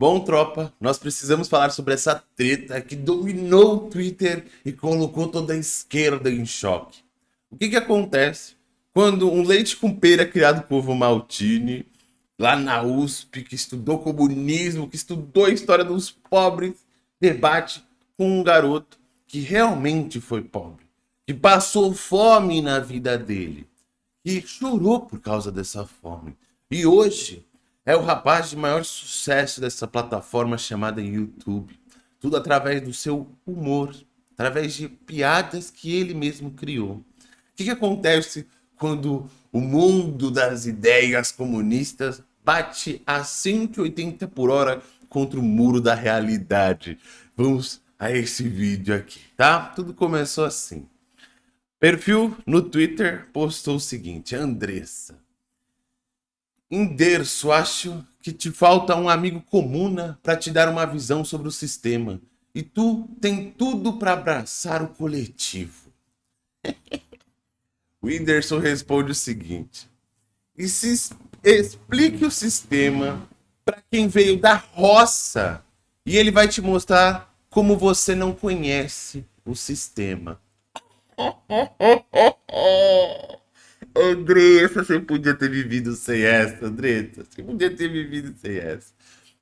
Bom, tropa, nós precisamos falar sobre essa treta que dominou o Twitter e colocou toda a esquerda em choque. O que que acontece quando um leite com pera criado por Ovo Maltini, lá na USP, que estudou comunismo, que estudou a história dos pobres, debate com um garoto que realmente foi pobre, que passou fome na vida dele, que chorou por causa dessa fome. E hoje é o rapaz de maior sucesso dessa plataforma chamada YouTube. Tudo através do seu humor, através de piadas que ele mesmo criou. O que, que acontece quando o mundo das ideias comunistas bate a 180 por hora contra o muro da realidade? Vamos a esse vídeo aqui, tá? Tudo começou assim. Perfil no Twitter postou o seguinte, Andressa. Enderço, acho que te falta um amigo comuna para te dar uma visão sobre o sistema. E tu tem tudo para abraçar o coletivo. o Whindersson responde o seguinte. E se explique o sistema para quem veio da roça. E ele vai te mostrar como você não conhece o sistema. Andressa, você podia ter vivido sem essa, Andressa. Você podia ter vivido sem essa.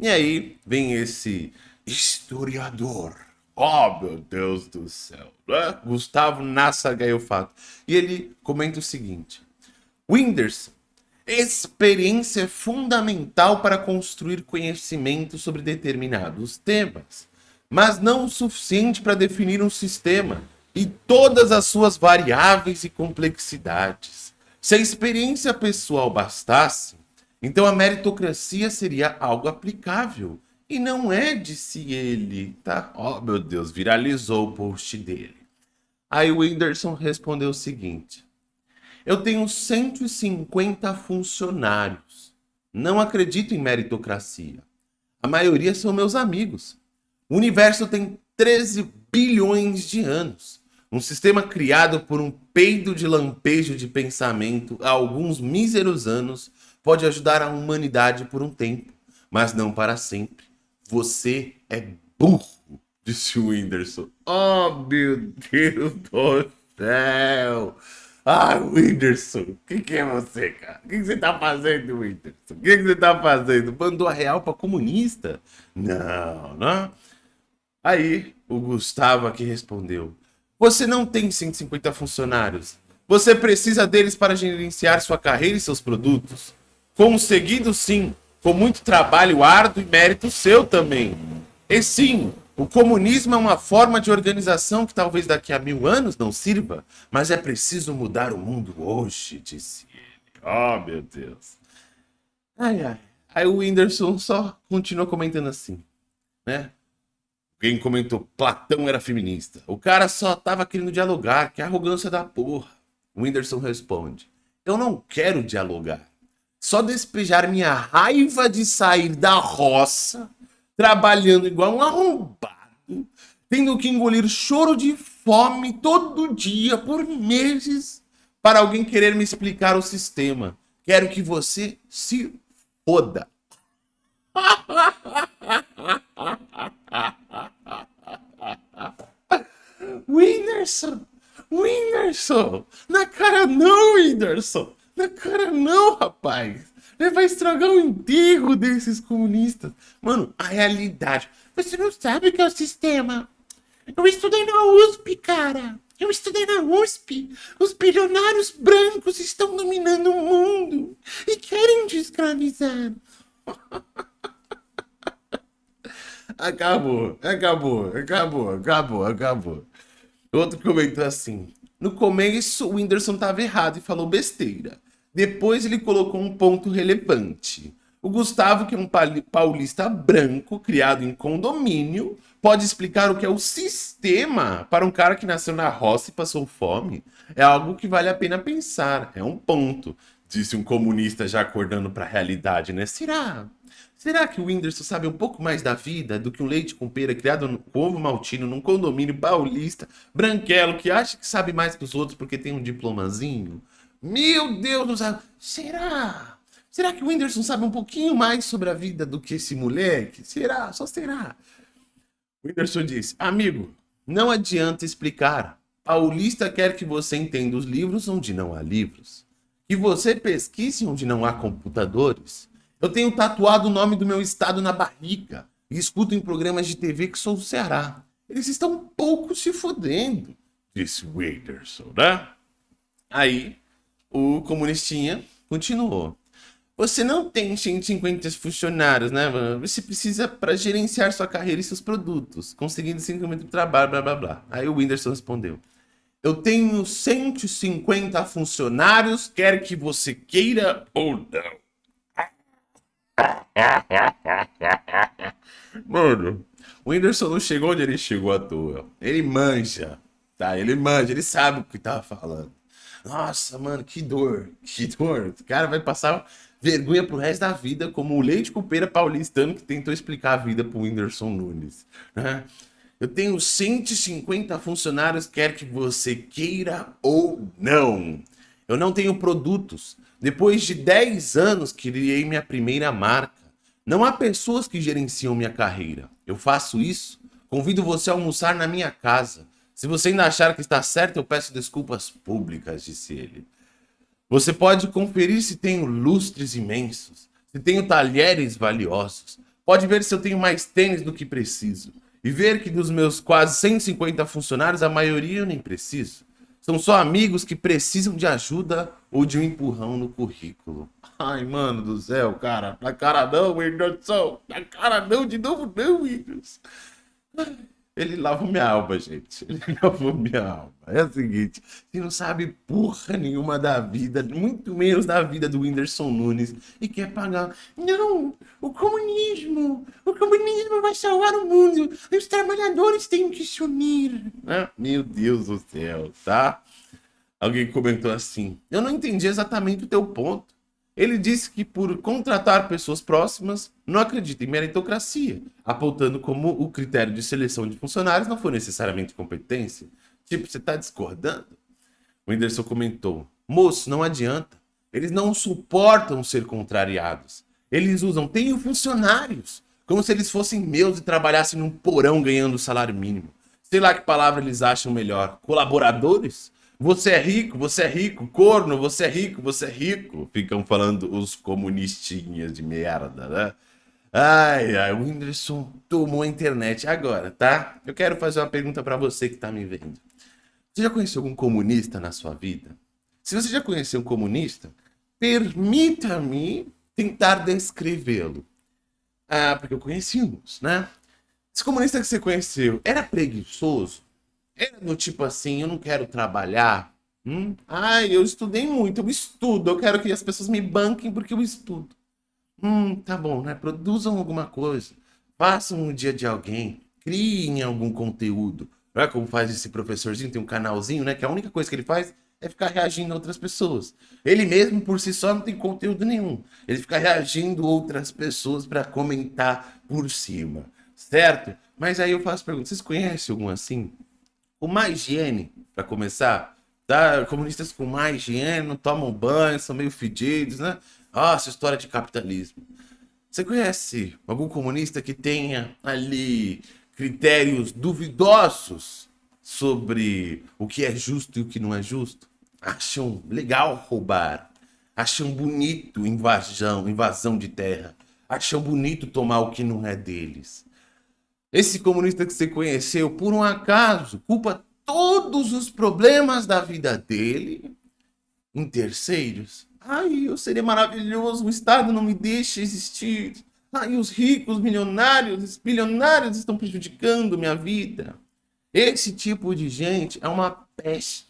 E aí vem esse historiador. Oh, meu Deus do céu. Né? Gustavo Nassa Gaiofato. E ele comenta o seguinte. Whindersson, experiência fundamental para construir conhecimento sobre determinados temas mas não o suficiente para definir um sistema e todas as suas variáveis e complexidades. Se a experiência pessoal bastasse, então a meritocracia seria algo aplicável. E não é, disse ele, tá? Oh, meu Deus, viralizou o post dele. Aí o Whindersson respondeu o seguinte. Eu tenho 150 funcionários. Não acredito em meritocracia. A maioria são meus amigos. O universo tem 13 bilhões de anos. Um sistema criado por um peido de lampejo de pensamento há alguns míseros anos pode ajudar a humanidade por um tempo, mas não para sempre. Você é burro, disse o Whindersson. Oh, meu Deus do céu! Ah, Whindersson, o que, que, é você, cara? O que, que, você tá fazendo, Whindersson? O que, que você tá fazendo? Mandou a real pra comunista? Não, não. Aí o Gustavo aqui respondeu: Você não tem 150 funcionários. Você precisa deles para gerenciar sua carreira e seus produtos. Conseguido sim, com muito trabalho árduo e mérito seu também. E sim, o comunismo é uma forma de organização que talvez daqui a mil anos não sirva, mas é preciso mudar o mundo hoje, disse ele. Oh, meu Deus. Ai, ai. Aí o Whindersson só continua comentando assim, né? Quem comentou, Platão era feminista. O cara só tava querendo dialogar, que arrogância da porra. O Whindersson responde, eu não quero dialogar. Só despejar minha raiva de sair da roça, trabalhando igual um arrombado, tendo que engolir choro de fome todo dia, por meses, para alguém querer me explicar o sistema. Quero que você se foda. Whindersson! Whindersson! Na cara não, Whindersson! Na cara não, rapaz! Ele vai estragar o enterro desses comunistas. Mano, a realidade. Você não sabe o que é o sistema. Eu estudei na USP, cara. Eu estudei na USP. Os bilionários brancos estão dominando o mundo e querem te escravizar. acabou, acabou, acabou, acabou, acabou. Outro comentou assim, no começo o Whindersson estava errado e falou besteira. Depois ele colocou um ponto relevante. O Gustavo, que é um paulista branco, criado em condomínio, pode explicar o que é o sistema para um cara que nasceu na roça e passou fome. É algo que vale a pena pensar, é um ponto. Disse um comunista já acordando para a realidade, né? Será? Será que o Whindersson sabe um pouco mais da vida do que um leite com pera criado com ovo maltino num condomínio paulista, branquelo, que acha que sabe mais que os outros porque tem um diplomazinho? Meu Deus do céu! Será? Será que o Whindersson sabe um pouquinho mais sobre a vida do que esse moleque? Será? Só será. O Whindersson disse, amigo, não adianta explicar. Paulista quer que você entenda os livros onde não há livros. Que você pesquise onde não há computadores. Eu tenho tatuado o nome do meu estado na barriga e escuto em programas de TV que sou do Ceará. Eles estão um pouco se fodendo, disse o Whindersson, né? Aí, o comunistinha continuou. Você não tem 150 funcionários, né? Você precisa para gerenciar sua carreira e seus produtos, conseguindo 5 mil de trabalho, blá, blá, blá. Aí o Whindersson respondeu. Eu tenho 150 funcionários, quer que você queira ou não. Mano, o Whindersson não chegou onde ele chegou à toa. Ele manja, tá? Ele manja, ele sabe o que tava falando. Nossa, mano, que dor, que dor. O cara vai passar vergonha pro resto da vida, como o leite cupeira paulistano que tentou explicar a vida pro Whindersson Nunes. Né? Eu tenho 150 funcionários, quer que você queira ou não. Eu não tenho produtos. Depois de 10 anos, criei minha primeira marca. Não há pessoas que gerenciam minha carreira. Eu faço isso. Convido você a almoçar na minha casa. Se você ainda achar que está certo, eu peço desculpas públicas, disse ele. Você pode conferir se tenho lustres imensos, se tenho talheres valiosos. Pode ver se eu tenho mais tênis do que preciso. E ver que dos meus quase 150 funcionários, a maioria eu nem preciso. São só amigos que precisam de ajuda ou de um empurrão no currículo. Ai, mano do céu, cara. Na cara não, Whindersson. Na cara não, de novo não, Windows. Ele lavou minha alma, gente. Ele lavou minha alma. É o seguinte, você não sabe porra nenhuma da vida, muito menos da vida do Whindersson Nunes, e quer pagar. Não, o comunismo, o comunismo vai salvar o mundo, os trabalhadores têm que se unir. Ah, meu Deus do céu, tá? Alguém comentou assim, eu não entendi exatamente o teu ponto. Ele disse que por contratar pessoas próximas, não acredita em meritocracia, apontando como o critério de seleção de funcionários não foi necessariamente competência. Tipo, você está discordando? O Whindersson comentou, moço, não adianta. Eles não suportam ser contrariados. Eles usam, tenho funcionários, como se eles fossem meus e trabalhassem num porão ganhando salário mínimo. Sei lá que palavra eles acham melhor. Colaboradores? Você é rico, você é rico, corno, você é rico, você é rico. Ficam falando os comunistinhas de merda, né? Ai, ai, o Whindersson tomou a internet agora, tá? Eu quero fazer uma pergunta para você que tá me vendo. Você já conheceu algum comunista na sua vida? Se você já conheceu um comunista, permita-me tentar descrevê-lo. Ah, porque eu conheci uns, né? Esse comunista que você conheceu era preguiçoso? Era do tipo assim, eu não quero trabalhar. Hum? Ai, eu estudei muito, eu estudo. Eu quero que as pessoas me banquem porque eu estudo. Hum, tá bom, né? Produzam alguma coisa. Façam o dia de alguém. Criem algum conteúdo. Olha como faz esse professorzinho, tem um canalzinho, né? Que a única coisa que ele faz é ficar reagindo a outras pessoas. Ele mesmo, por si só, não tem conteúdo nenhum. Ele fica reagindo a outras pessoas para comentar por cima, certo? Mas aí eu faço pergunta, vocês conhecem algum assim? Com mais higiene, para começar. Tá? Comunistas com mais higiene, não tomam banho, são meio fedidos, né? Nossa, história de capitalismo. Você conhece algum comunista que tenha ali critérios duvidosos sobre o que é justo e o que não é justo? Acham legal roubar, acham bonito invasão, invasão de terra, acham bonito tomar o que não é deles. Esse comunista que você conheceu, por um acaso, culpa todos os problemas da vida dele em terceiros. Ai, eu seria maravilhoso, o Estado não me deixa existir. Ai, os ricos, milionários, os bilionários estão prejudicando minha vida. Esse tipo de gente é uma peste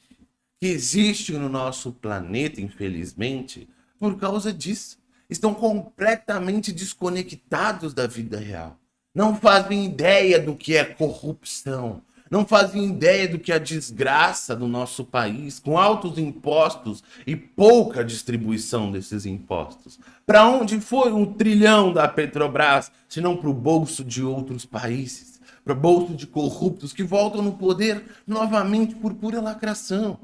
que existe no nosso planeta, infelizmente, por causa disso. Estão completamente desconectados da vida real não fazem ideia do que é corrupção, não fazem ideia do que é a desgraça do nosso país, com altos impostos e pouca distribuição desses impostos. Para onde foi um trilhão da Petrobras, se não para o bolso de outros países, para o bolso de corruptos que voltam no poder novamente por pura lacração?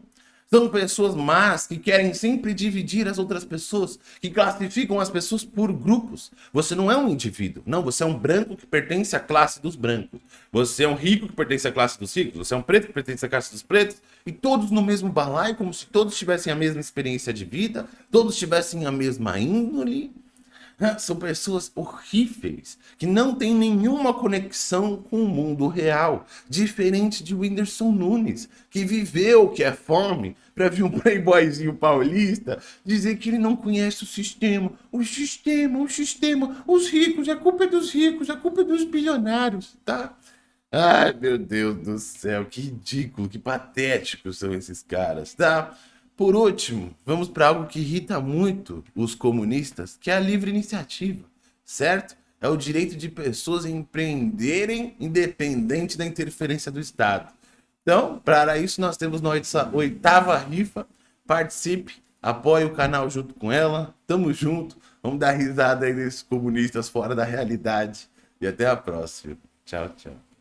São pessoas más que querem sempre dividir as outras pessoas, que classificam as pessoas por grupos. Você não é um indivíduo, não, você é um branco que pertence à classe dos brancos. Você é um rico que pertence à classe dos ricos, você é um preto que pertence à classe dos pretos, e todos no mesmo balaio, como se todos tivessem a mesma experiência de vida, todos tivessem a mesma índole, são pessoas horríveis, que não têm nenhuma conexão com o mundo real. Diferente de Whindersson Nunes, que viveu o que é fome, para vir um playboyzinho paulista dizer que ele não conhece o sistema. O sistema, o sistema, os ricos, a culpa é dos ricos, a culpa é dos bilionários, tá? Ai, meu Deus do céu, que ridículo, que patético são esses caras, tá? Por último, vamos para algo que irrita muito os comunistas, que é a livre iniciativa, certo? É o direito de pessoas empreenderem independente da interferência do Estado. Então, para isso, nós temos nossa oitava rifa. Participe, apoie o canal junto com ela. Tamo junto. Vamos dar risada aí nesses comunistas fora da realidade. E até a próxima. Tchau, tchau.